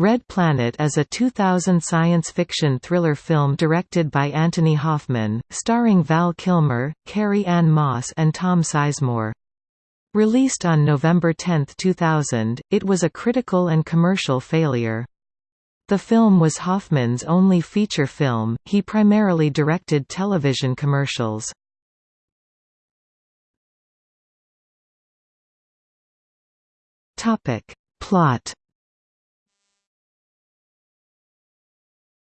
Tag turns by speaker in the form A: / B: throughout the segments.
A: Red Planet is a 2000 science fiction thriller film directed by Antony Hoffman, starring Val Kilmer, Carrie-Anne Moss and Tom Sizemore. Released on November 10, 2000, it was a critical and commercial failure. The film was Hoffman's only feature film, he primarily directed television commercials. Plot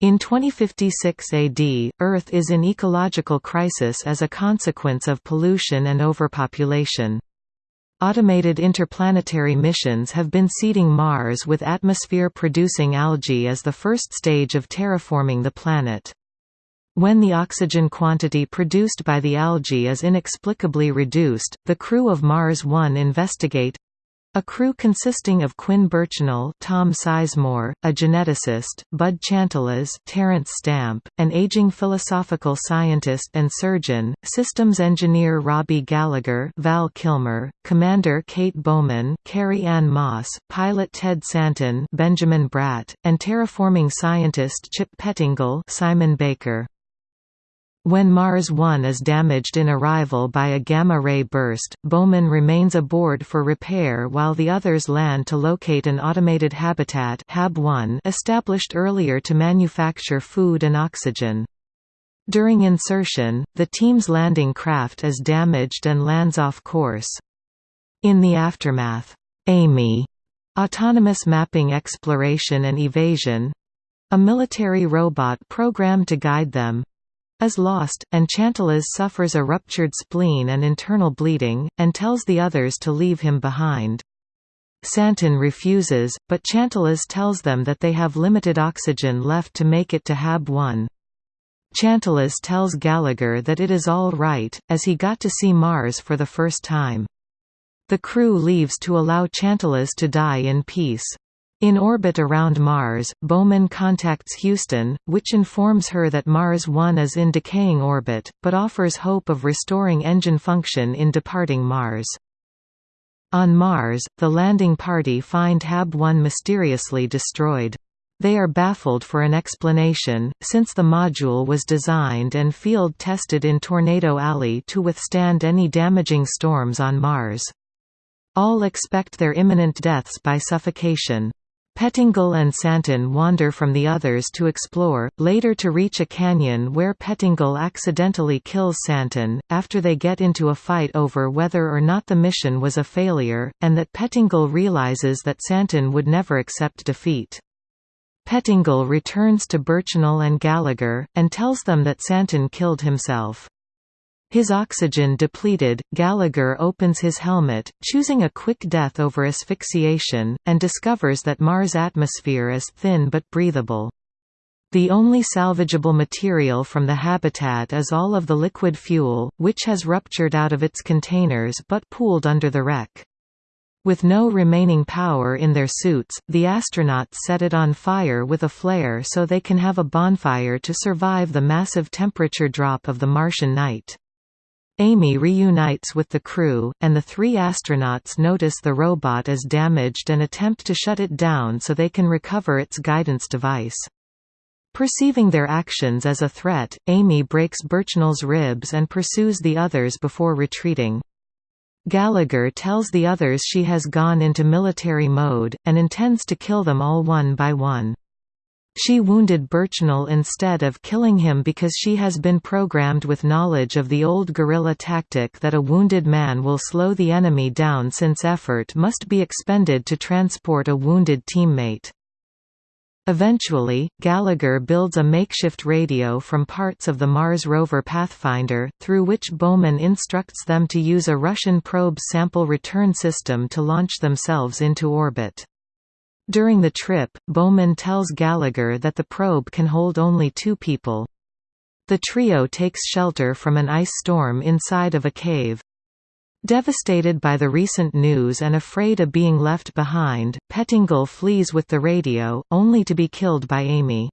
A: In 2056 AD, Earth is in ecological crisis as a consequence of pollution and overpopulation. Automated interplanetary missions have been seeding Mars with atmosphere-producing algae as the first stage of terraforming the planet. When the oxygen quantity produced by the algae is inexplicably reduced, the crew of Mars One investigate a crew consisting of Quinn Birchnell, Tom Sizemore, a geneticist, Bud Chantelas, Terence Stamp, an aging philosophical scientist and surgeon, systems engineer Robbie Gallagher, Val Kilmer, commander Kate Bowman, Carrie-Anne Moss, pilot Ted Santon, Benjamin Bratt, and terraforming scientist Chip Pettingill, Simon Baker. When Mars 1 is damaged in arrival by a gamma-ray burst, Bowman remains aboard for repair while the others land to locate an automated habitat Hab 1 established earlier to manufacture food and oxygen. During insertion, the team's landing craft is damaged and lands off course. In the aftermath, AMEE autonomous mapping exploration and evasion—a military robot programmed to guide them, is lost, and Chantelas suffers a ruptured spleen and internal bleeding, and tells the others to leave him behind. Santon refuses, but Chantelas tells them that they have limited oxygen left to make it to Hab 1. Chantelas tells Gallagher that it is all right, as he got to see Mars for the first time. The crew leaves to allow Chantelas to die in peace. In orbit around Mars, Bowman contacts Houston, which informs her that Mars 1 is in decaying orbit, but offers hope of restoring engine function in departing Mars. On Mars, the landing party find Hab 1 mysteriously destroyed. They are baffled for an explanation, since the module was designed and field-tested in Tornado Alley to withstand any damaging storms on Mars. All expect their imminent deaths by suffocation. Pettingill and Santon wander from the others to explore, later to reach a canyon where Pettingill accidentally kills Santon, after they get into a fight over whether or not the mission was a failure, and that Pettingill realizes that Santon would never accept defeat. Pettingill returns to Birchnell and Gallagher, and tells them that Santon killed himself. His oxygen depleted, Gallagher opens his helmet, choosing a quick death over asphyxiation, and discovers that Mars' atmosphere is thin but breathable. The only salvageable material from the habitat is all of the liquid fuel, which has ruptured out of its containers but pooled under the wreck. With no remaining power in their suits, the astronauts set it on fire with a flare so they can have a bonfire to survive the massive temperature drop of the Martian night. AMEE reunites with the crew, and the three astronauts notice the robot is damaged and attempt to shut it down so they can recover its guidance device. Perceiving their actions as a threat, AMEE breaks Birchnell's ribs and pursues the others before retreating. Gallagher tells the others she has gone into military mode, and intends to kill them all one by one. She wounded Birchnell instead of killing him because she has been programmed with knowledge of the old guerrilla tactic that a wounded man will slow the enemy down since effort must be expended to transport a wounded teammate. Eventually, Gallagher builds a makeshift radio from parts of the Mars rover Pathfinder, through which Bowman instructs them to use a Russian probe sample return system to launch themselves into orbit. During the trip, Bowman tells Gallagher that the probe can hold only two people. The trio takes shelter from an ice storm inside of a cave. Devastated by the recent news and afraid of being left behind, Pettingill flees with the radio, only to be killed by AMEE.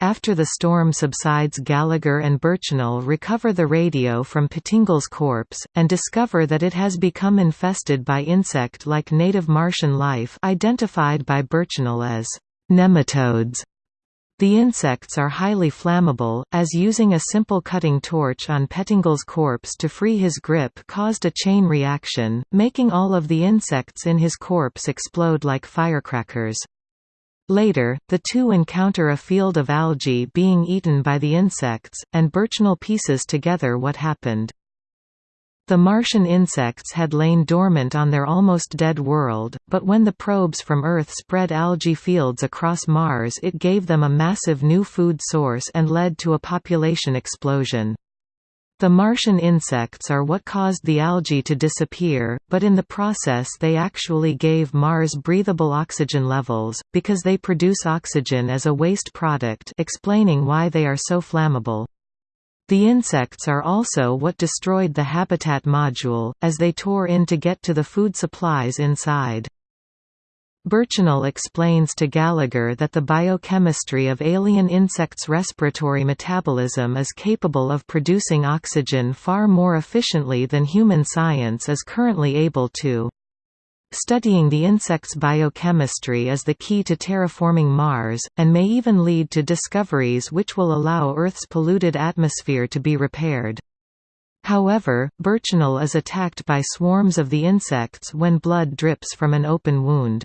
A: After the storm subsides Gallagher and Birchnell recover the radio from Pettingill's corpse, and discover that it has become infested by insect-like native Martian life identified by Birchnell as Nematodes the insects are highly flammable, as using a simple cutting torch on Pettingill's corpse to free his grip caused a chain reaction, making all of the insects in his corpse explode like firecrackers. Later, the two encounter a field of algae being eaten by the insects, and Birchnell pieces together what happened. The Martian insects had lain dormant on their almost dead world, but when the probes from Earth spread algae fields across Mars it gave them a massive new food source and led to a population explosion. The Martian insects are what caused the algae to disappear, but in the process they actually gave Mars breathable oxygen levels, because they produce oxygen as a waste product explaining why they are so flammable. The insects are also what destroyed the habitat module, as they tore in to get to the food supplies inside. Birchnell explains to Gallagher that the biochemistry of alien insects' respiratory metabolism is capable of producing oxygen far more efficiently than human science is currently able to. Studying the insect's biochemistry is the key to terraforming Mars, and may even lead to discoveries which will allow Earth's polluted atmosphere to be repaired. However, Birchnell is attacked by swarms of the insects when blood drips from an open wound.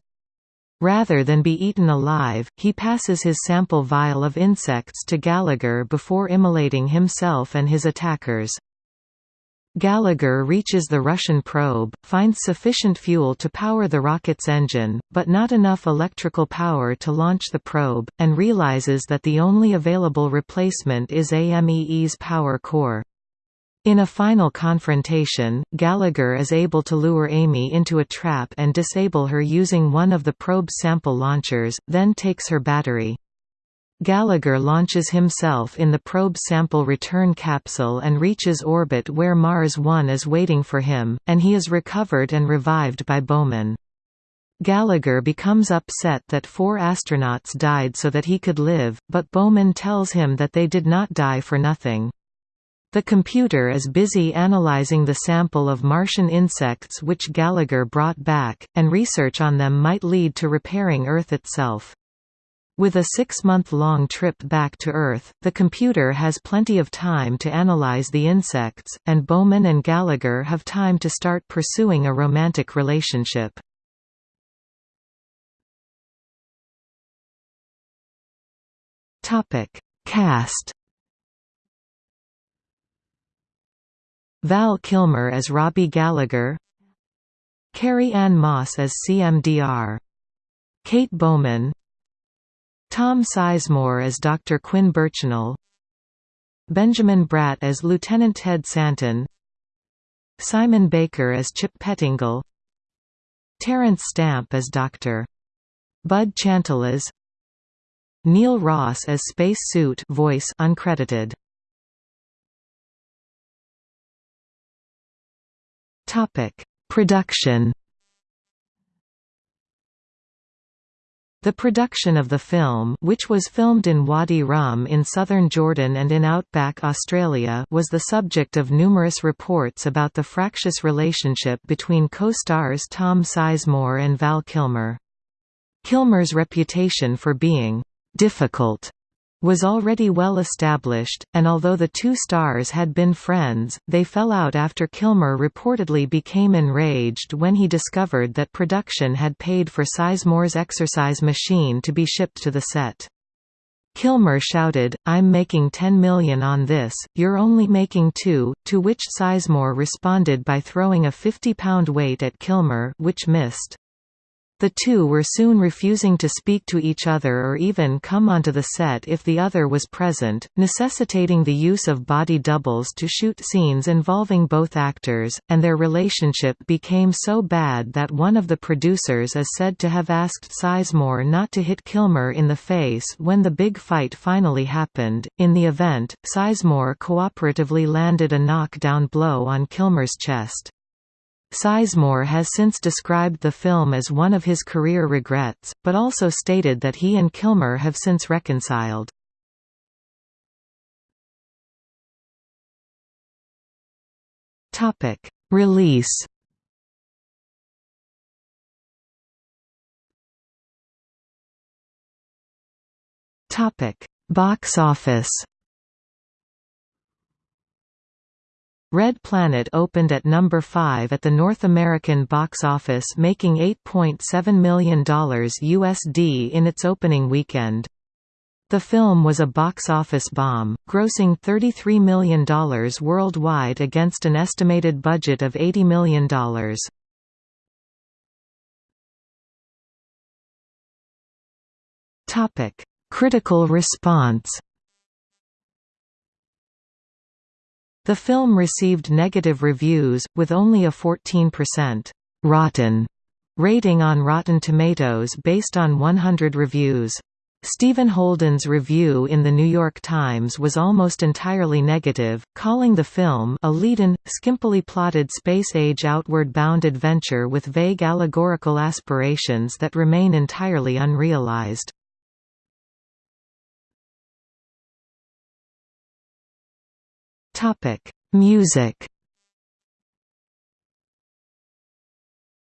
A: Rather than be eaten alive, he passes his sample vial of insects to Gallagher before immolating himself and his attackers. Gallagher reaches the Russian probe, finds sufficient fuel to power the rocket's engine, but not enough electrical power to launch the probe, and realizes that the only available replacement is AMEE's power core. In a final confrontation, Gallagher is able to lure AMEE into a trap and disable her using one of the probe's sample launchers, then takes her battery. Gallagher launches himself in the probe sample return capsule and reaches orbit where Mars 1 is waiting for him, and he is recovered and revived by Bowman. Gallagher becomes upset that four astronauts died so that he could live, but Bowman tells him that they did not die for nothing. The computer is busy analyzing the sample of Martian insects which Gallagher brought back, and research on them might lead to repairing Earth itself. With a six-month-long trip back to Earth, the computer has plenty of time to analyze the insects, and Bowman and Gallagher have time to start pursuing a romantic relationship. Cast Val Kilmer as Robbie Gallagher Carrie-Anne Moss as CMDR Kate Bowman Tom Sizemore as Dr. Quinn Birchnell Benjamin Bratt as Lieutenant Ted Santon Simon Baker as Chip Pettingill Terence Stamp as Dr. Bud Chantelas Neil Ross as Space Suit voice uncredited Topic Production The production of the film which was filmed in Wadi Rum in southern Jordan and in outback Australia was the subject of numerous reports about the fractious relationship between co-stars Tom Sizemore and Val Kilmer. Kilmer's reputation for being «difficult» was already well established, and although the two stars had been friends, they fell out after Kilmer reportedly became enraged when he discovered that production had paid for Sizemore's exercise machine to be shipped to the set. Kilmer shouted, I'm making 10 million on this, you're only making two, to which Sizemore responded by throwing a 50-pound weight at Kilmer which missed. The two were soon refusing to speak to each other or even come onto the set if the other was present, necessitating the use of body doubles to shoot scenes involving both actors, and their relationship became so bad that one of the producers is said to have asked Sizemore not to hit Kilmer in the face when the big fight finally happened. In the event, Sizemore cooperatively landed a knockdown blow on Kilmer's chest. Sizemore has since described the film as one of his career regrets, but also stated that he and Kilmer have since reconciled. Topic: Release Topic: Box office. Red Planet opened at number 5 at the North American box office making $8.7 million USD in its opening weekend. The film was a box office bomb, grossing $33 million worldwide against an estimated budget of $80 million. Critical response The film received negative reviews, with only a 14% «rotten» rating on Rotten Tomatoes based on 100 reviews. Stephen Holden's review in The New York Times was almost entirely negative, calling the film a leaden, skimpily plotted space-age outward-bound adventure with vague allegorical aspirations that remain entirely unrealized. Music.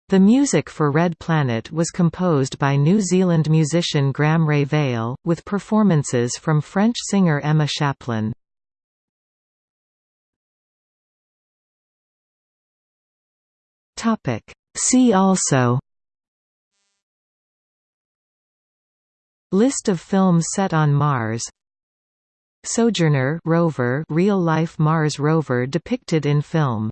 A: The music for Red Planet was composed by New Zealand musician Graeme Revell, with performances from French singer Emma Shapplin. See also. List of films set on Mars Sojourner rover real-life Mars rover depicted in film